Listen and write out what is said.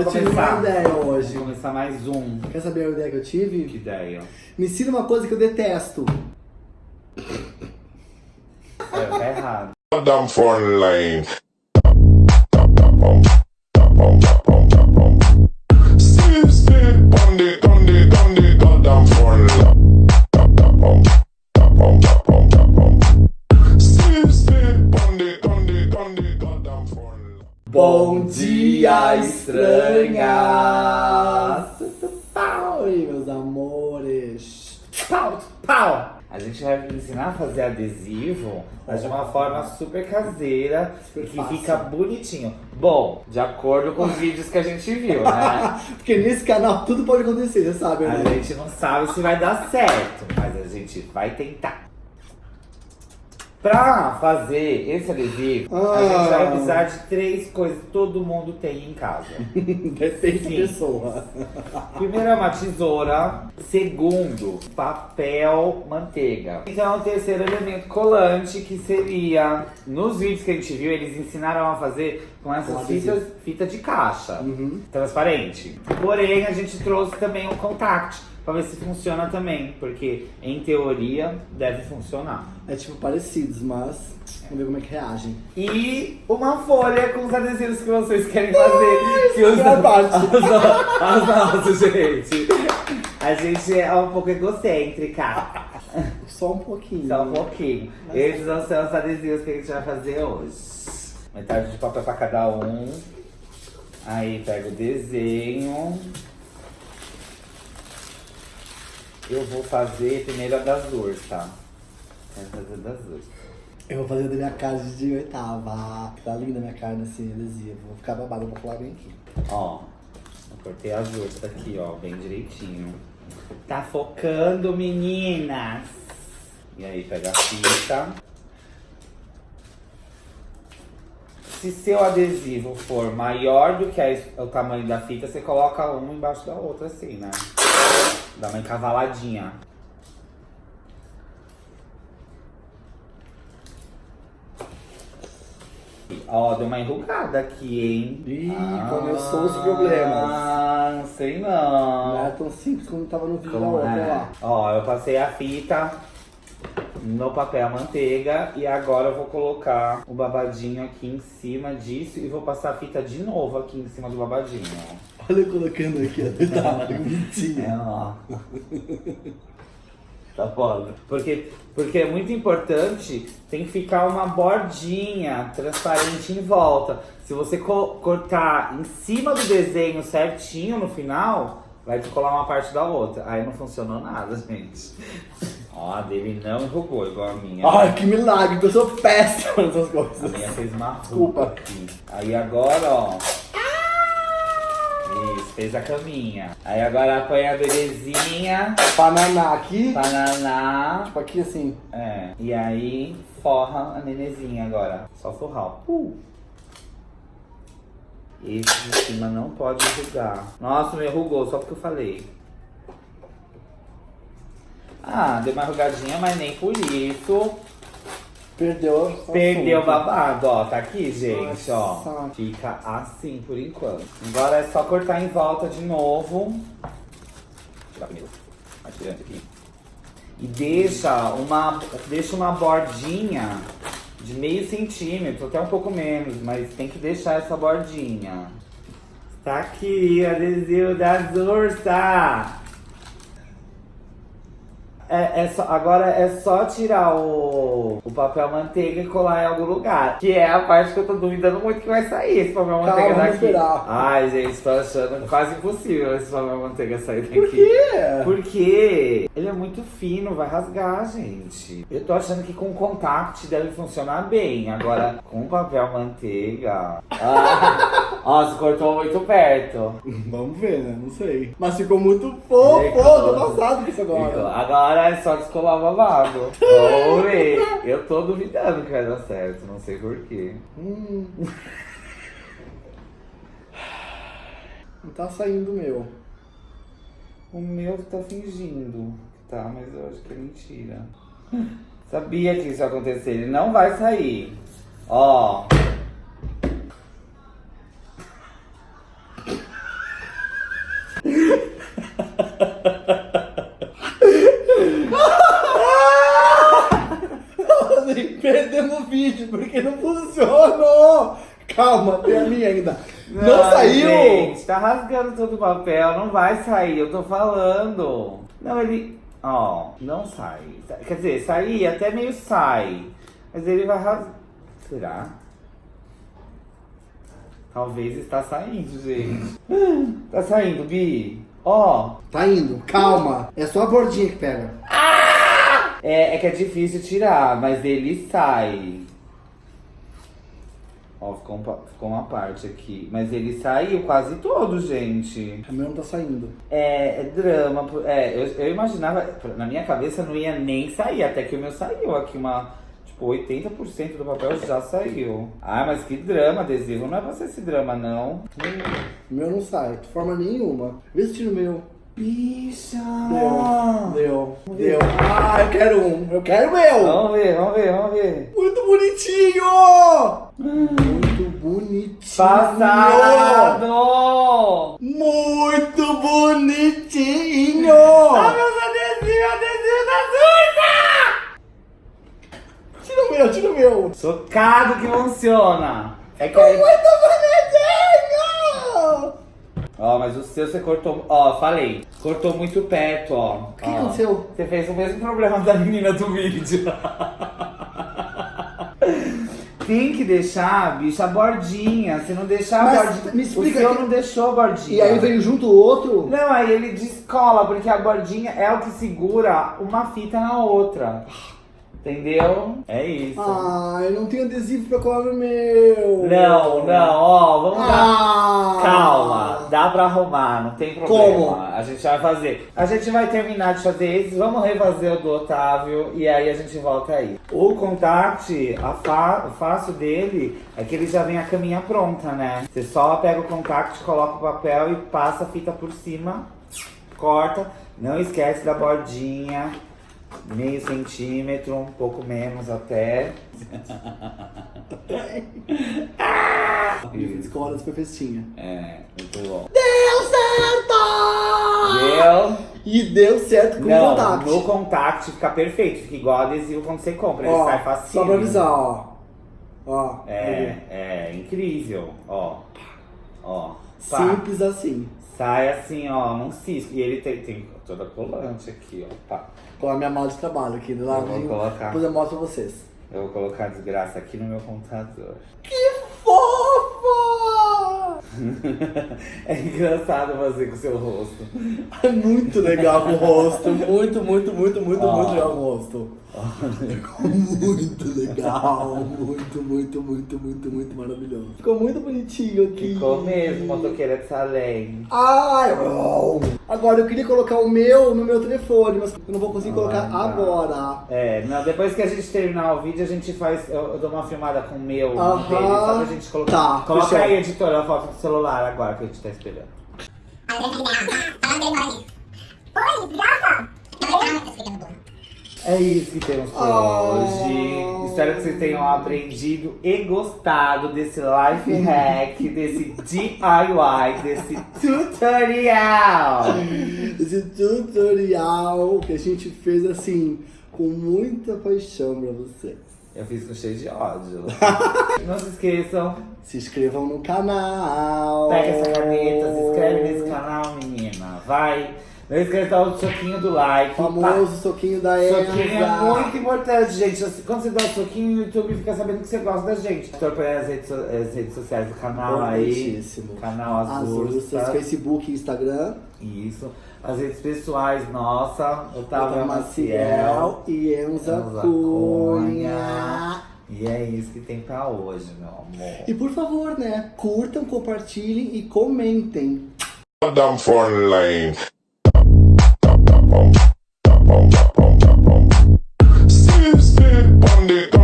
eu tive começar. uma ideia hoje. Vamos começar mais um. Quer saber a ideia que eu Que tive? ideia? Me ensina uma coisa que eu detesto. É, tá errado. Goddamn foreign line. Steve, Steve, Bom dia, estranhas! Oi, meus amores! Pau, pau! A gente vai ensinar a fazer adesivo, mas de uma forma super caseira Super que fácil. fica bonitinho. Bom, de acordo com os vídeos que a gente viu, né? Porque nesse canal tudo pode acontecer, você sabe, A né? gente não sabe se vai dar certo, mas a gente vai tentar. Pra fazer esse adesivo, a Ah. gente vai precisar de três coisas que todo mundo tem em casa. Depende Sim. pessoa. Primeiro é uma tesoura. Segundo, papel manteiga. Então, o terceiro elemento colante, que seria... Nos vídeos que a gente viu, eles ensinaram a fazer com essas fitas, fita de caixa. Uhum. Transparente. Porém, a gente trouxe também o contact, pra ver se funciona também. Porque, em teoria, deve funcionar. É tipo parecidos, mas vamos ver como é que reagem. E uma folha com os adesivos que vocês querem fazer. que minha parte. Os nossos, gente. A gente é um pouco egocêntrica. Só um pouquinho. Só um pouquinho. Esses vão ser os adesivos que a gente vai fazer hoje. Metade de papel pra cada um. Aí pega o desenho. Eu vou fazer primeiro a das dores, tá? Quero fazer a das dores. Eu vou fazer da minha cara de oitava. Tá linda a minha cara nesse adesivo. Vou ficar babado, vou colar bem aqui. Ó, eu cortei as duas aqui, ó, bem direitinho. Tá focando, meninas! E aí, pega a fita. Se seu adesivo for maior do que a- o tamanho da fita, você coloca uma embaixo da outra, assim, né? Dá uma encavaladinha. Ó, deu uma enrugada aqui, hein? Ih, começou os problemas. Ah, não sei Não não. era tão simples como tava no vídeo da Como outra é? lá. Ó, eu passei a fita no papel manteiga e agora eu vou colocar o babadinho aqui em cima disso e vou passar a fita de novo aqui em cima do babadinho, ó. Olha eu colocando aqui, ó. Tá, que É, bonitinho. ó. Tá foda. Porque, porque é muito importante, tem que ficar uma bordinha transparente em volta. Se você co- cortar em cima do desenho certinho no final, vai descolar uma parte da outra. Aí não funcionou nada, gente. Ó, a dele não enrugou igual a minha. Ai, que milagre, eu sou péssima nessas A coisas. minha fez uma Desculpa. aqui. Aí agora, ó. Fez a caminha. Aí agora põe a bebezinha, Bananá aqui, bananá. tipo aqui assim. É. E aí forra a nenezinha agora. Só forrar. Uh. Esse de cima não pode enrugar. Nossa, me enrugou só porque eu falei. Ah, deu uma enrugadinha, mas nem por isso. Perdeu. só Perdeu o babado, ó. Tá aqui, gente, ó. Nossa. Fica assim por enquanto. Agora é só cortar em volta de novo. Tirar primeiro. Mais grande aqui. E deixa uma, deixa uma bordinha de meio centímetro, até um pouco menos, mas tem que deixar essa bordinha. Tá aqui, adesivo das ursas. É, é só, agora é só tirar o, o papel manteiga e colar em algum lugar. Que é a parte que eu tô duvidando muito que vai sair esse papel Calma, manteiga daqui. esperar. Ai, gente, tô achando quase impossível esse papel manteiga sair daqui. Por quê? Porque ele é muito fino, vai rasgar, gente. Eu tô achando que com contact deve funcionar bem. Agora, com papel manteiga. Ah, nossa, cortou muito perto. Vamos ver, né? Não sei. Mas ficou muito fofo, tô passado com isso agora. Agora é só descolar o babado. Ver. Eu tô duvidando que vai dar certo, não sei porquê. Hum. Não tá saindo o meu. O meu tá fingindo que tá, mas eu acho que é mentira. Sabia que isso ia acontecer, ele não vai sair. Ó. perdemos o vídeo, porque não funcionou. Calma, tem a minha ainda. Não, não saiu! Gente, tá rasgando todo o papel, não vai sair, eu tô falando. Não, ele. Ó, não sai. Quer dizer, sair até meio sai. Mas ele vai rasgar. Será? Talvez está saindo, gente. tá saindo, Bi. Ó. Tá indo, calma. É só a bordinha que pega é, é que é difícil tirar, mas ele sai. Ó, ficou, um ficou uma parte aqui. Mas ele saiu quase todo, gente. O meu não tá saindo. É, é drama. É, eu, eu imaginava, na minha cabeça não ia nem sair, até que o meu saiu aqui, uma. Tipo, 80% do papel já saiu. Ah, mas que drama, adesivo. Não é pra ser esse drama, não. O meu não sai, de forma nenhuma. Vê se tira o meu. Bicha! Deu, deu. Ah, eu quero um. Eu quero o meu. Vamos ver, vamos ver, vamos ver. Muito bonitinho! Muito bonitinho! Passado! Muito bonitinho! Ah, meus adesivos, adesivo da Sursa! Tira o meu, tira o meu! Chocado que funciona. É que aí... Muito bonitinho! Ó, mas o seu você cortou. Ó, falei. Cortou muito perto, ó. O que Ó. aconteceu? Você fez o mesmo problema da menina do vídeo. Tem que deixar, bicho, a bordinha. Se não deixar Mas a bordinha. me explica o seu que- não deixou a bordinha. E aí veio junto o outro? Não, aí ele descola, porque a bordinha é o que segura uma fita na outra. Entendeu? É isso. Ah, eu não tenho adesivo pra colar no meu! Não, não, ó, vamos. Ah! Calma, dá pra arrumar, não tem problema. Como? A gente vai fazer. A gente vai terminar de fazer esses, vamos refazer o do Otávio e aí a gente volta aí. O contact, a fa- o fácil dele é que ele já vem a caminha pronta, né? Você só pega o contact, coloca o papel e passa a fita por cima, corta. Não esquece da bordinha, meio centímetro, um pouco menos até. Escola foi festinha. É, muito bom. Deu certo! Deu? E deu certo com o Não, contact. no contact fica perfeito, fica igual adesivo quando você compra, ele Ó, sai facinho. só pra avisar, ó. Ó. É, é incrível, ó. Ó. Simples assim. Sai assim, ó, num cisco. E ele tem, tem toda colante aqui, ó. Pá. Com a minha mala de trabalho aqui do Eu vou colocar. Depois eu mostro pra vocês. Eu vou colocar a desgraça aqui no meu computador. Fofa! É engraçado fazer com o seu rosto. É muito legal com o rosto. Muito, muito, muito, muito, Ó. muito legal com o rosto. Ficou muito legal. Muito, muito, muito, muito, muito maravilhoso. Ficou muito bonitinho aqui. Ficou mesmo, motoqueira de Salem. Ai, oh. Agora eu queria colocar o meu no meu telefone, mas eu não vou conseguir colocar Ah, agora. É, não, depois que a gente terminar o vídeo, a gente faz. Eu, eu dou uma filmada com o meu no Aham. dele, só pra gente colocar. Tá, Coloca fechou. aí, editora, a foto do celular agora que a gente tá esperando. É isso que temos por Oh. hoje. Espero que vocês tenham aprendido e gostado desse life hack, desse DIY, desse tutorial. Esse tutorial que a gente fez assim, com muita paixão pra vocês. Eu fiz com cheio de ódio. Não se esqueçam, Se inscrevam no canal. Pega essa caneta, se inscreve nesse canal, menina. Vai. Não esqueça do soquinho do like. O famoso soquinho da Pá. Elza. Soquinho é muito importante, gente. Quando você dá o soquinho, o YouTube fica sabendo que você gosta da gente. Acompanhe as redes, so- as redes sociais do canal aí. Canal As Azul. Ursas, Facebook e Instagram. Isso. As redes pessoais, nossa. Otávio Otávio Maciel. Maciel e Enza Enza Cunha. E é isso que tem pra hoje, meu amor. E por favor, né? Curtam, compartilhem e comentem. Down for lane. Seems to be